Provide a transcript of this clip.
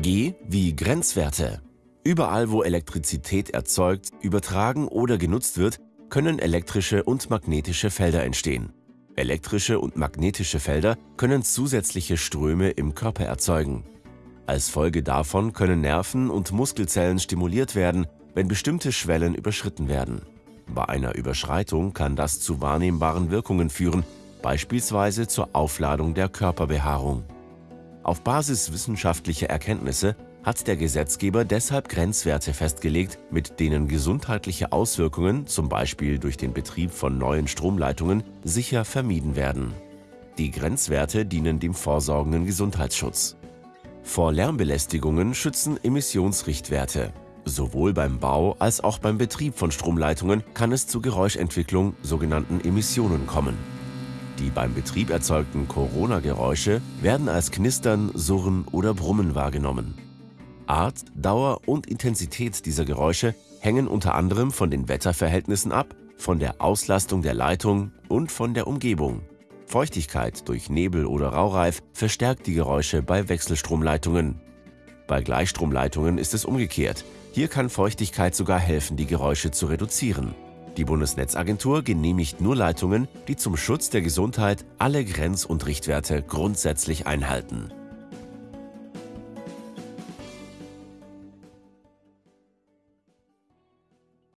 G wie Grenzwerte. Überall, wo Elektrizität erzeugt, übertragen oder genutzt wird, können elektrische und magnetische Felder entstehen. Elektrische und magnetische Felder können zusätzliche Ströme im Körper erzeugen. Als Folge davon können Nerven und Muskelzellen stimuliert werden, wenn bestimmte Schwellen überschritten werden. Bei einer Überschreitung kann das zu wahrnehmbaren Wirkungen führen, beispielsweise zur Aufladung der Körperbehaarung. Auf Basis wissenschaftlicher Erkenntnisse hat der Gesetzgeber deshalb Grenzwerte festgelegt, mit denen gesundheitliche Auswirkungen, zum Beispiel durch den Betrieb von neuen Stromleitungen, sicher vermieden werden. Die Grenzwerte dienen dem vorsorgenden Gesundheitsschutz. Vor Lärmbelästigungen schützen Emissionsrichtwerte. Sowohl beim Bau als auch beim Betrieb von Stromleitungen kann es zu Geräuschentwicklung, sogenannten Emissionen, kommen. Die beim Betrieb erzeugten Corona-Geräusche werden als Knistern, Surren oder Brummen wahrgenommen. Art, Dauer und Intensität dieser Geräusche hängen unter anderem von den Wetterverhältnissen ab, von der Auslastung der Leitung und von der Umgebung. Feuchtigkeit durch Nebel oder Raureif verstärkt die Geräusche bei Wechselstromleitungen. Bei Gleichstromleitungen ist es umgekehrt. Hier kann Feuchtigkeit sogar helfen, die Geräusche zu reduzieren. Die Bundesnetzagentur genehmigt nur Leitungen, die zum Schutz der Gesundheit alle Grenz- und Richtwerte grundsätzlich einhalten.